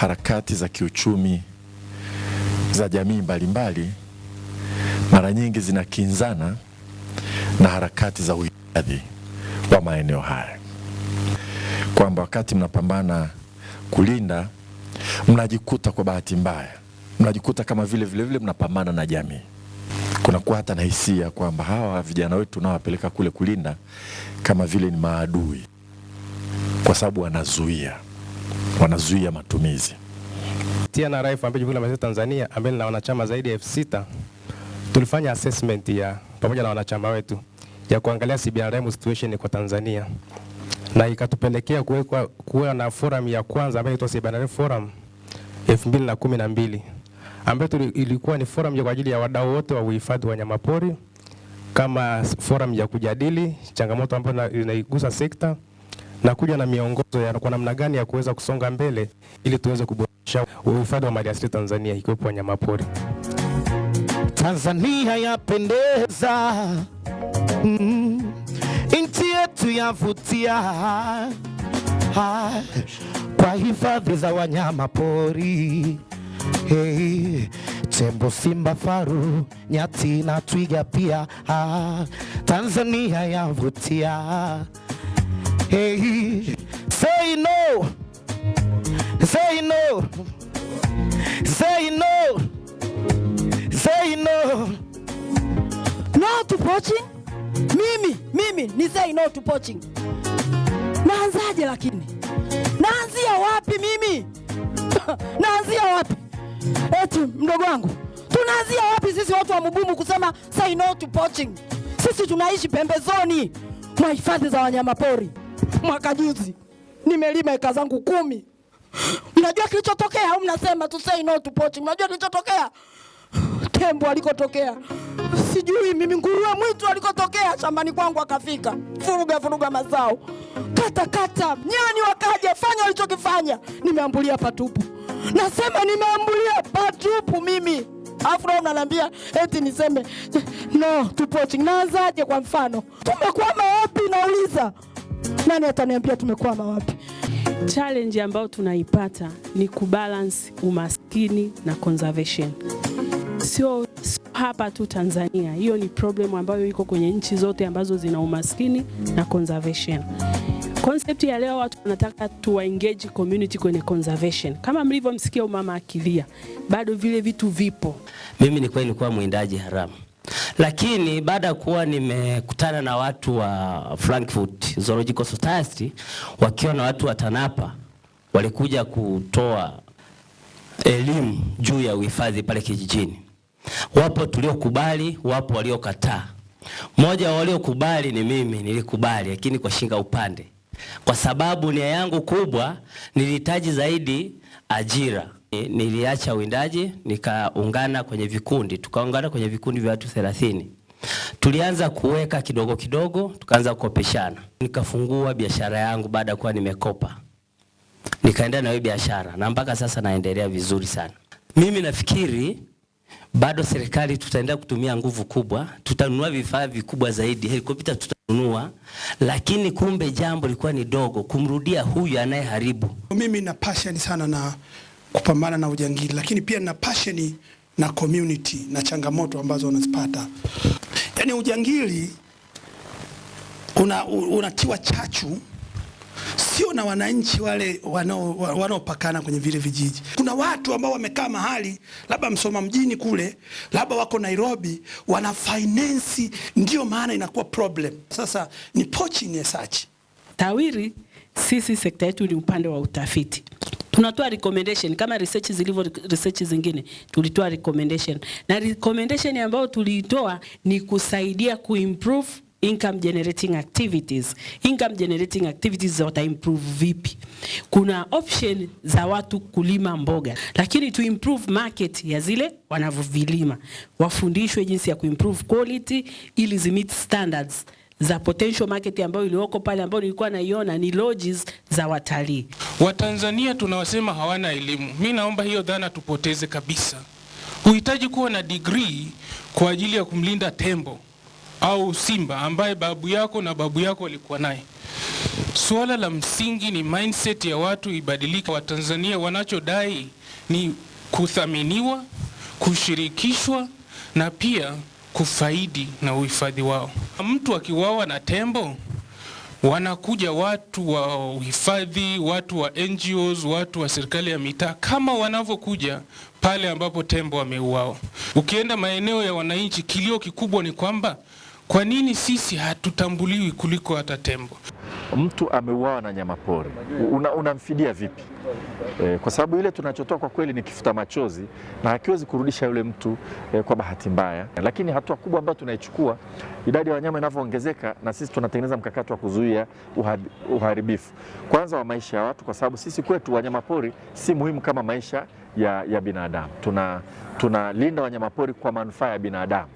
harakati za kiuchumi za jamii mbalimbali mara nyingi zinakinzana na harakati za uhifadhi wa maeneo haya, kwamba wakati mnapambana kulinda, mnajikuta kwa bahati mbaya, mnajikuta kama vile vile vile mnapambana na jamii. Kunakuwa hata na hisia kwamba hawa vijana wetu tunaowapeleka kule kulinda kama vile ni maadui, kwa sababu wanazuia wanazuia matumizi. TNRI ambayo Jumuiya ya Maendeleo Tanzania ambaye lina wanachama zaidi ya elfu sita tulifanya assessment ya pamoja na wanachama wetu ya kuangalia CBRM situation kwa Tanzania na ikatupelekea kuwekwa kuwa na forum ya kwanza ambayo inaitwa CBRM Forum 2012 ambayo ilikuwa ni forum ya kwa ajili ya wadau wote wa uhifadhi wa wanyamapori kama forum ya kujadili changamoto ambayo inaigusa sekta na kuja na miongozo ya kwa namna gani ya kuweza kusonga mbele ili tuweze kuboresha uhifadhi wa maliasili Tanzania ikiwepo wanyamapori. Tanzania yapendeza, mm. nchi yetu yavutia Ah, kwa hifadhi za wanyama pori hey, tembo, simba, faru, nyati na twiga pia ha, Tanzania yavutia hey, say no, say no, say no. Say no. No to poaching? Mimi, mimi ni say no to poaching. Naanzaje lakini? Naanzia wapi mimi? Naanzia wapi? Eti mdogo wangu, tunaanzia wapi sisi watu wa Mugumu kusema say no to poaching? Sisi tunaishi pembezoni mwa hifadhi za wanyamapori. Mwaka juzi nimelima eka zangu kumi. Mnajua kilichotokea au mnasema tu say no to poaching? Mnajua kilichotokea? tembo alikotokea sijui mimi, nguruwe mwitu alikotokea shambani kwangu akafika, furuga furuga mazao, kata kata, nyani wakaja, fanya walichokifanya, nimeambulia patupu. Nasema nimeambulia patupu mimi, afu leo mnaniambia eti niseme no to poaching. Naanzaje? Kwa mfano, tumekwama wapi? Nauliza, nani ataniambia tumekwama wapi? Challenge ambayo tunaipata ni kubalance umaskini na conservation. Sio hapa tu Tanzania, hiyo ni problem ambayo iko kwenye nchi zote ambazo zina umaskini na conservation. Concept ya leo watu wanataka tu engage community kwenye conservation. Kama mlivyomsikia umama akilia, bado vile vitu vipo. Mimi ni kweli nilikuwa mwindaji haramu, lakini baada ya kuwa nimekutana na watu wa Frankfurt Zoological Society wakiwa na watu wa TANAPA walikuja kutoa elimu juu ya uhifadhi pale kijijini. Wapo tuliokubali, wapo waliokataa. Mmoja wa waliokubali ni mimi, nilikubali lakini kwa shinga upande, kwa sababu nia yangu kubwa nilihitaji zaidi ajira. Ni- Niliacha uwindaji nikaungana kwenye vikundi, tukaungana kwenye vikundi vya watu 30. Tulianza kuweka kidogo kidogo, tukaanza kukopeshana. Nikafungua biashara yangu baada ya kuwa nimekopa nikaendelea na hiyo biashara na mpaka sasa naendelea vizuri sana. Mimi nafikiri bado serikali tutaendelea kutumia nguvu kubwa, tutanunua vifaa vikubwa zaidi, helikopta tutanunua, lakini kumbe jambo lilikuwa ni dogo kumrudia huyu anayeharibu. Mimi na passion sana na kupambana na ujangili, lakini pia na passion na community na changamoto ambazo wanazipata. Yaani ujangili una, unatiwa chachu sio na wananchi wale wanao- wanaopakana kwenye vile vijiji. Kuna watu ambao wamekaa mahali labda Msoma mjini kule, labda wako Nairobi, wana finance, ndio maana inakuwa problem. Sasa ni poaching as such. TAWIRI sisi sekta yetu ni upande wa utafiti. Tunatoa recommendation kama research zilivyo research zingine, tulitoa recommendation na recommendation ambayo tuliitoa ni kusaidia kuimprove income generating activities. Income generating activities wata improve vipi? Kuna option za watu kulima mboga, lakini to improve market ya zile wanavyovilima, wafundishwe jinsi ya kuimprove quality ili zimit standards za potential market ambayo iliyoko pale ambayo nilikuwa naiona ni lodges za watalii. Watanzania tunawasema hawana elimu. Mi naomba hiyo dhana tupoteze kabisa. Huhitaji kuwa na degree kwa ajili ya kumlinda tembo au simba ambaye babu yako na babu yako walikuwa naye. Suala la msingi ni mindset ya watu ibadilike. Watanzania wanachodai ni kuthaminiwa, kushirikishwa na pia kufaidi na uhifadhi wao. Mtu akiwawa na tembo wanakuja watu wa uhifadhi, watu wa NGOs, watu wa serikali ya mitaa kama wanavyokuja pale ambapo tembo wameuawa. Ukienda maeneo ya wananchi, kilio kikubwa ni kwamba kwa nini sisi hatutambuliwi kuliko hata tembo? Mtu ameuawa na nyamapori pori unamfidia vipi? E, kwa sababu ile tunachotoa kwa kweli ni kifuta machozi na hakiwezi kurudisha yule mtu e, kwa bahati mbaya. Lakini hatua kubwa ambayo tunaichukua, idadi ya wanyama inavyoongezeka, na sisi tunatengeneza mkakati wa kuzuia uharibifu kwanza wa maisha ya watu, kwa sababu sisi kwetu wanyama pori si muhimu kama maisha ya, ya binadamu. Tunalinda Tuna wanyama pori kwa manufaa ya binadamu.